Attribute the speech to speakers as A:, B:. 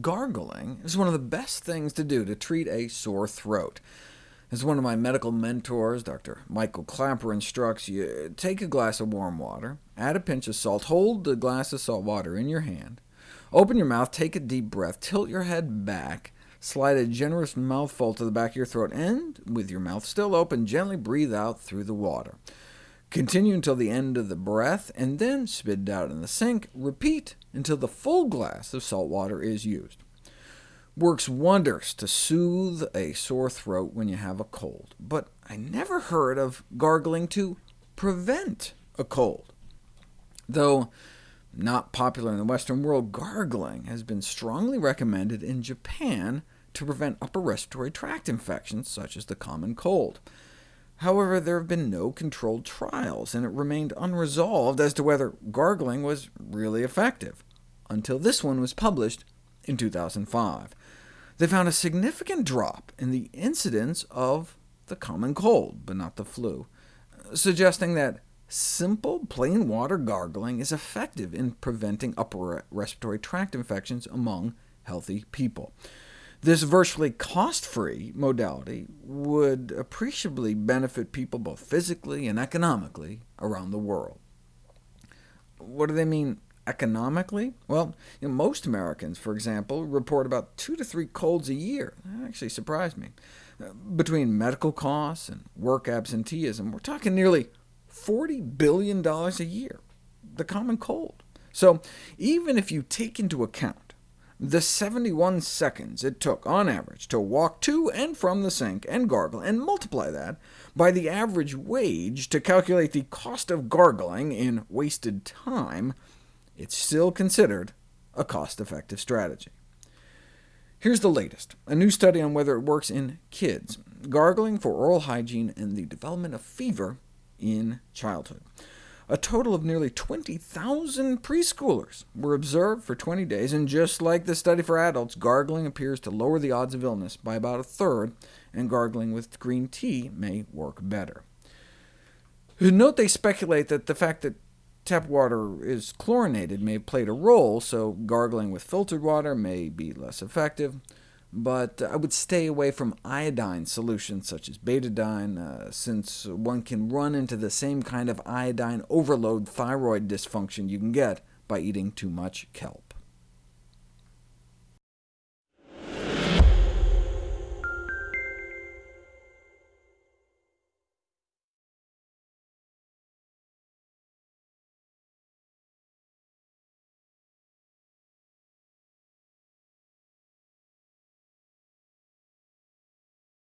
A: gargling is one of the best things to do to treat a sore throat. As one of my medical mentors, Dr. Michael Klaper, instructs you, take a glass of warm water, add a pinch of salt, hold the glass of salt water in your hand, open your mouth, take a deep breath, tilt your head back, slide a generous mouthful to the back of your throat, and, with your mouth still open, gently breathe out through the water. Continue until the end of the breath, and then spit it out in the sink. Repeat until the full glass of salt water is used. Works wonders to soothe a sore throat when you have a cold, but I never heard of gargling to prevent a cold. Though not popular in the Western world, gargling has been strongly recommended in Japan to prevent upper respiratory tract infections, such as the common cold. However, there have been no controlled trials, and it remained unresolved as to whether gargling was really effective, until this one was published in 2005. They found a significant drop in the incidence of the common cold, but not the flu, suggesting that simple, plain water gargling is effective in preventing upper respiratory tract infections among healthy people. This virtually cost-free modality would appreciably benefit people both physically and economically around the world. What do they mean economically? Well, you know, most Americans, for example, report about two to three colds a year. That actually surprised me. Uh, between medical costs and work absenteeism, we're talking nearly $40 billion a year, the common cold. So even if you take into account the 71 seconds it took, on average, to walk to and from the sink and gargle, and multiply that by the average wage to calculate the cost of gargling in wasted time, it's still considered a cost-effective strategy. Here's the latest, a new study on whether it works in kids, gargling for oral hygiene and the development of fever in childhood. A total of nearly 20,000 preschoolers were observed for 20 days, and just like the study for adults, gargling appears to lower the odds of illness by about a third, and gargling with green tea may work better. Note they speculate that the fact that tap water is chlorinated may have played a role, so gargling with filtered water may be less effective but I would stay away from iodine solutions such as betadine, uh, since one can run into the same kind of iodine overload thyroid dysfunction you can get by eating too much kelp.